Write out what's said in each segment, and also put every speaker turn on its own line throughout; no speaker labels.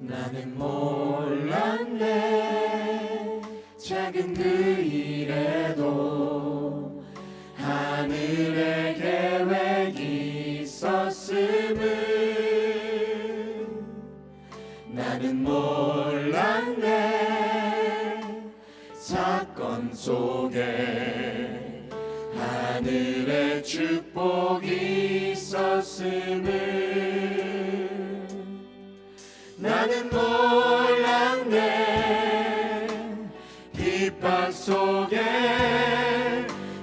나는 몰랐네. 작은 그 일에도 하늘의 계획이 있었음을. 나는 몰랐네. 사건 속에 하늘의 축복이 있었음을 나는 몰랐네. 핍박 속에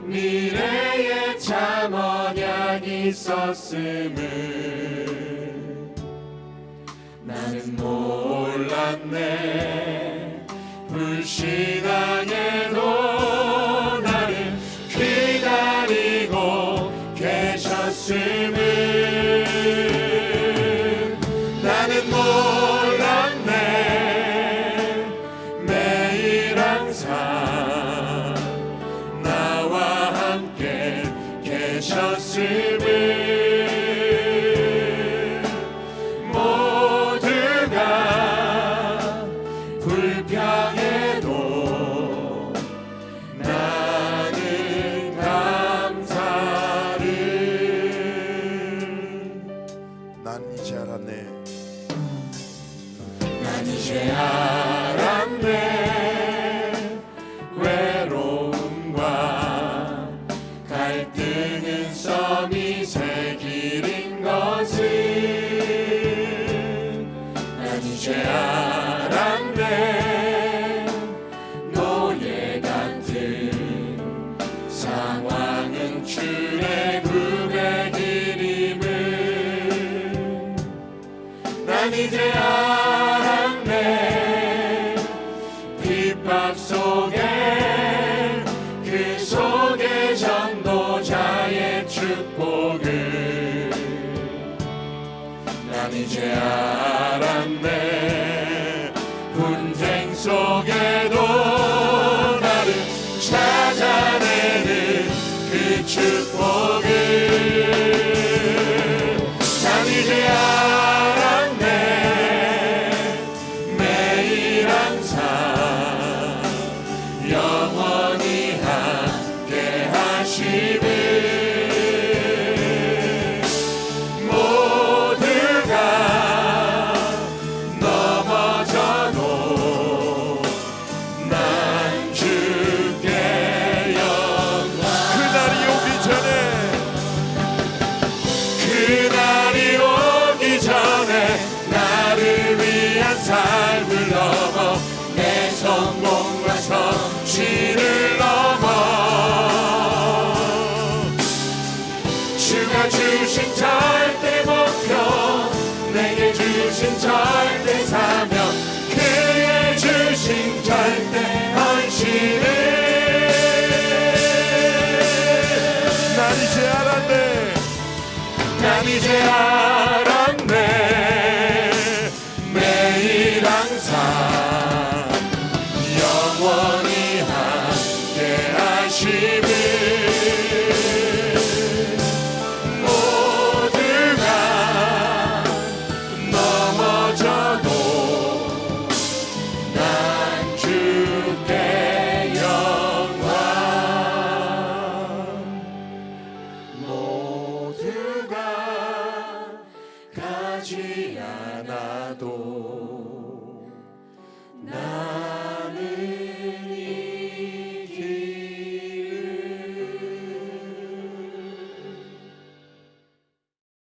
미래의 참 언약이 있었음을. 나는 몰랐네. 불신앙에도 나를 기다리고 계셨음을. 나는 몰랐네 계
이제 알았네
핍박 속에 그 속에 전도자의 축복을 난 이제 알았네. 분쟁 속에도 나를 찾아내는 그 축복 주신 절대 사명 그의 주신 절대 헌신을.
난 이제 알았네.
난 이제 알았네 가지 않아도